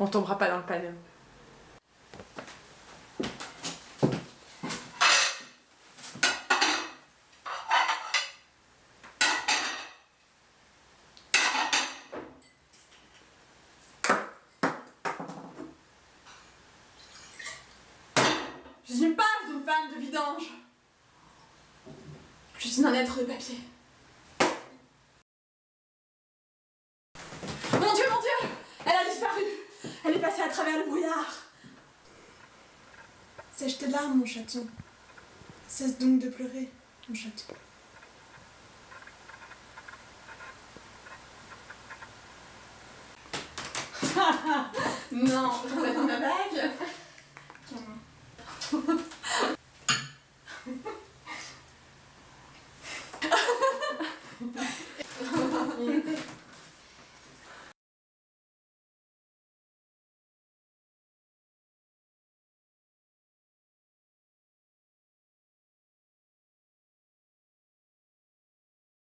On tombera pas dans le panneau. Je suis pas une femme de vidange. Je suis un être de papier. Le brouillard Sèche tes larmes, mon chaton. Cesse donc de pleurer, mon chaton. Non, je vais dans ma bague.